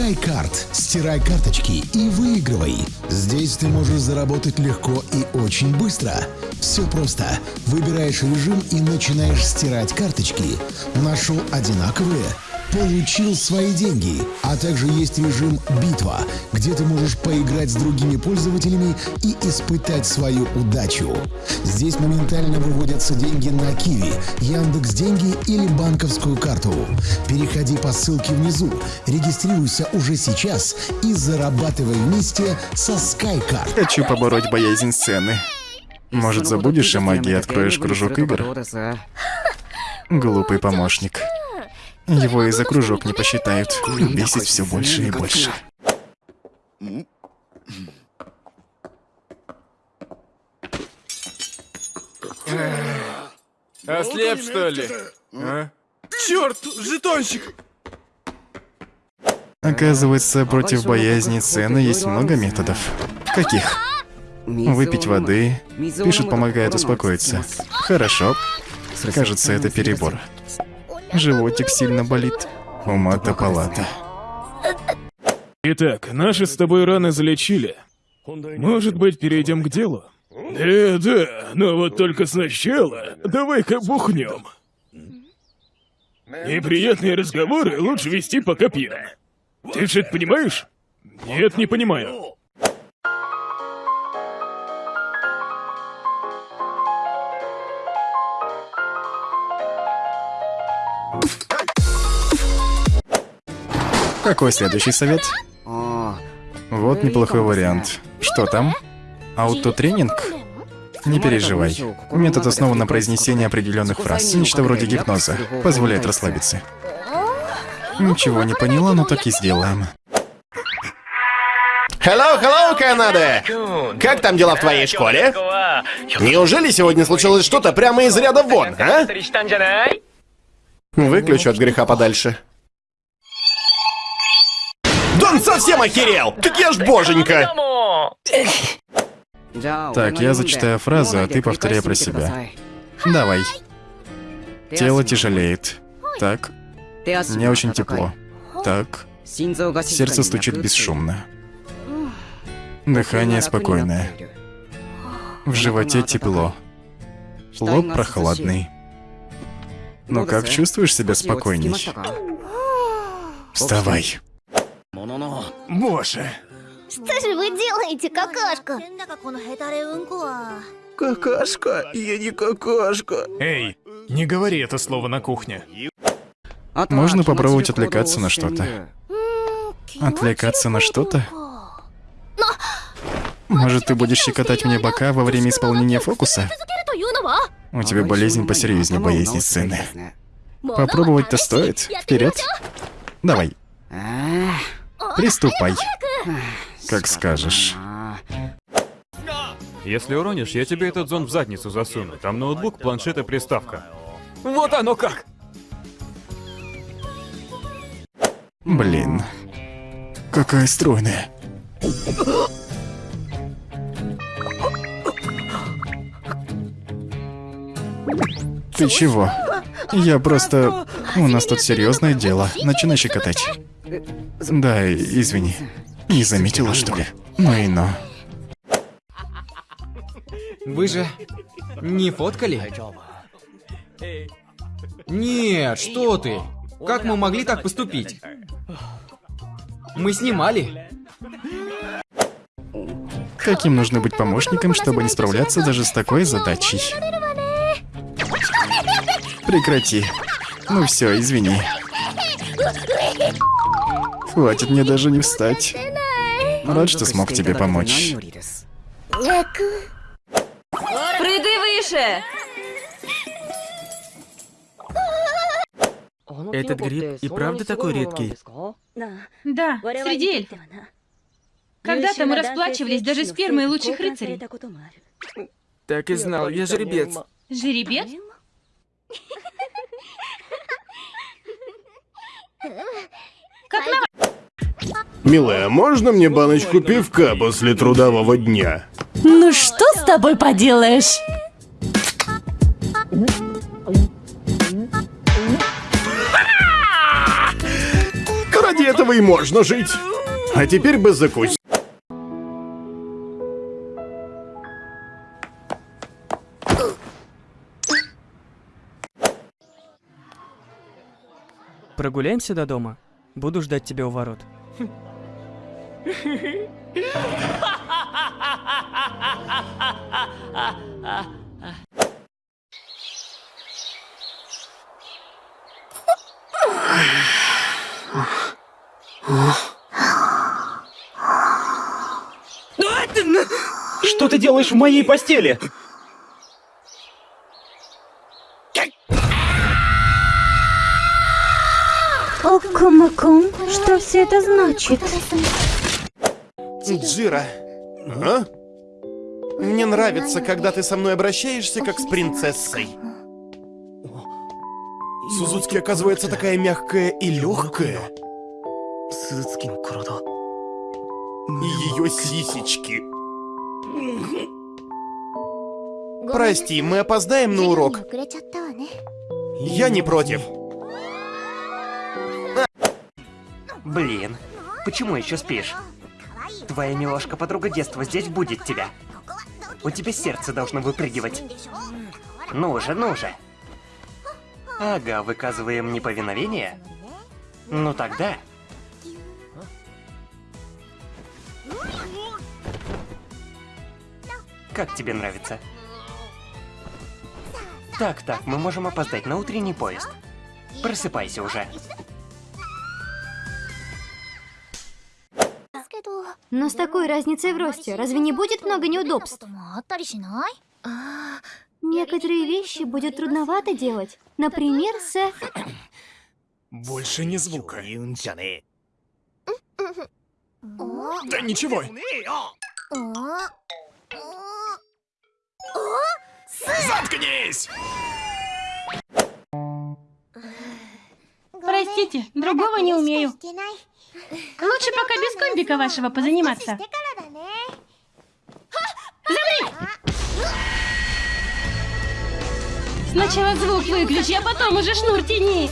SkyCard. Стирай карточки и выигрывай. Здесь ты можешь заработать легко и очень быстро. Все просто. Выбираешь режим и начинаешь стирать карточки. Нашел одинаковые? Получил свои деньги. А также есть режим «Битва», где ты можешь поиграть с другими пользователями и испытать свою удачу. Здесь моментально выводятся деньги на Киви, Яндекс Деньги или банковскую карту. Переходи по ссылке внизу, регистрируйся уже сейчас и зарабатывай вместе со SkyCard. Хочу побороть боязнь сцены. Может, забудешь о магии и откроешь кружок игр? Глупый помощник. Его и за кружок не посчитают. Бесит все больше и больше. Ослеп, что ли? А? Черт, жетончик! Оказывается, против боязни цены есть много методов. Каких? Выпить воды. Пишут, помогает успокоиться. Хорошо. Кажется, это перебор. Животик сильно болит. Ума-то палата. Итак, наши с тобой раны залечили. Может быть, перейдем к делу? Да, да, но вот только сначала давай-ка бухнем. Неприятные разговоры лучше вести пока пьяно. Ты же это понимаешь? Нет, не понимаю. Какой следующий совет? Вот неплохой вариант. Что там? Аутотренинг? Не переживай. Метод основан на произнесении определенных фраз. Нечто вроде гипноза. Позволяет расслабиться. Ничего не поняла, но так и сделаем. Hello, hello, Канада! Как там дела в твоей школе? Неужели сегодня случилось что-то прямо из ряда вон, а? Выключу от греха подальше. Он совсем охерел! Так я ж боженька! Так, я зачитаю фразу, а ты повторяй про себя. Давай. Тело тяжелеет. Так. Мне очень тепло. Так. Сердце стучит бесшумно. Дыхание спокойное. В животе тепло. Лоб прохладный. Ну как, чувствуешь себя спокойней? Вставай. Боже. Что же вы делаете, какашка? Какашка? Я не какашка. Эй, не говори это слово на кухне. Можно попробовать отвлекаться на что-то. Отвлекаться на что-то? Может, ты будешь щекотать мне бока во время исполнения фокуса? У тебя болезнь посерьезнее боязни сцены. Попробовать-то стоит. Вперед. Давай. Приступай. Как скажешь. Если уронишь, я тебе этот зон в задницу засуну. Там ноутбук, планшет и приставка. Вот оно как! Блин. Какая стройная. Ты чего? Я просто... У нас тут серьезное дело. Начинай щекотать. Да, извини. Не заметила, что ли? Ну и ну. Вы же не фоткали? Нет, что ты? Как мы могли так поступить? Мы снимали. Каким нужно быть помощником, чтобы не справляться даже с такой задачей? Прекрати. Ну все, извини. Хватит мне даже не встать. Рад, что смог тебе помочь. Прыгай выше! Этот гриб и правда такой редкий? Да, среди эльфов. Когда-то мы расплачивались даже с фермой лучших рыцарей. Так и знал, я жеребец. Жеребец? Как на... Милая, можно мне баночку пивка после трудового дня? Ну что с тобой поделаешь? Ради этого и можно жить. А теперь без закусь. Прогуляемся до дома. Буду ждать тебя у ворот. Что ты делаешь в моей постели? Окумакум, что все это значит? Джира, а? Мне нравится, когда ты со мной обращаешься, как с принцессой. Сузуцки, оказывается, такая мягкая и легкая. И ее сисечки. Прости, мы опоздаем на урок. Я не против. Блин, почему еще спишь? Твоя милашка подруга детства здесь будет тебя. У тебя сердце должно выпрыгивать. Ну же, ну же. Ага, выказываем неповиновение? Ну тогда... Как тебе нравится? Так, так, мы можем опоздать на утренний поезд. Просыпайся уже. Но с такой разницей в росте, разве не будет много неудобств? Некоторые вещи будет трудновато делать. Например, с... Больше ни звука. Да ничего. Заткнись! Простите, другого не умею. Лучше пока без комбика вашего позаниматься. Замри! Сначала звук выключи, а потом уже шнур тяни.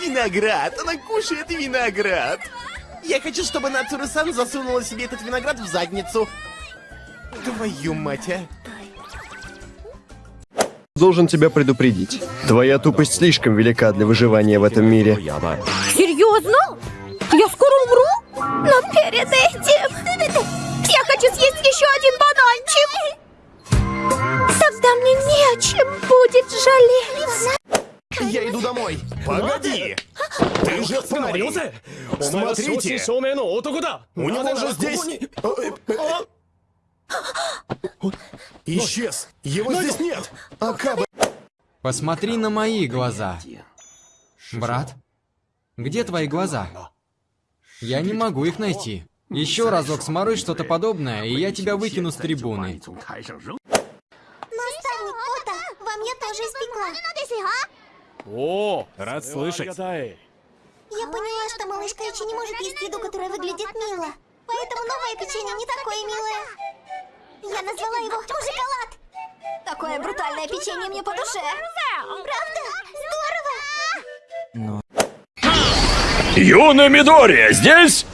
Виноград! Она кушает виноград! Я хочу, чтобы Нацура-сан засунула себе этот виноград в задницу. Твою мать, а. Должен тебя предупредить. Твоя тупость слишком велика для выживания в этом мире. Серьезно? Я скоро умру? Но перед этим... Я хочу съесть еще один бананчик. Тогда мне не о чем будет жалеть. Я иду домой. Погоди! Ты же остановился? Смотрите! У него же здесь... Исчез! Его здесь нет! Акаба... Посмотри на мои глаза. Брат, где твои глаза? Я не могу их найти. Еще разок сморой что-то подобное, и я тебя выкину с трибуны. Наставник Ота, вам я тоже испекла. О, рад слышать. Я поняла, что малышка Ичи не может есть еду, которая выглядит мило. Поэтому новое печенье не такое милое. Я назвала его шоколад. Такое брутальное печенье мне по душе. Правда? Здорово! Юна Мидори, здесь?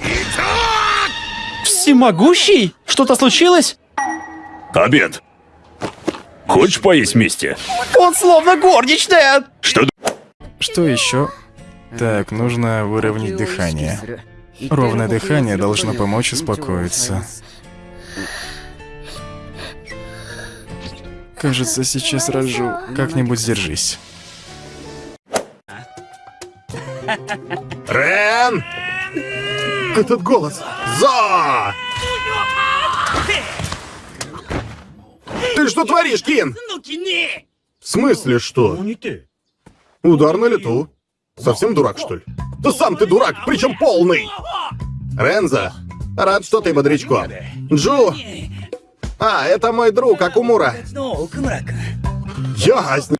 Всемогущий? Что-то случилось? Обед. Хочешь поесть вместе? Он словно горничная! Что? Что еще? Так, нужно выровнять дыхание. Ровное дыхание должно помочь успокоиться. Кажется, сейчас рожу. Как-нибудь сдержись. Рен! Этот голос! За! Ты что творишь, Кин? В смысле что? Удар на лету. Совсем дурак, что ли? Да сам ты дурак, причем полный! Ренза, рад, что ты бодрячком. Джу! А, это мой друг Акумура. Ясно.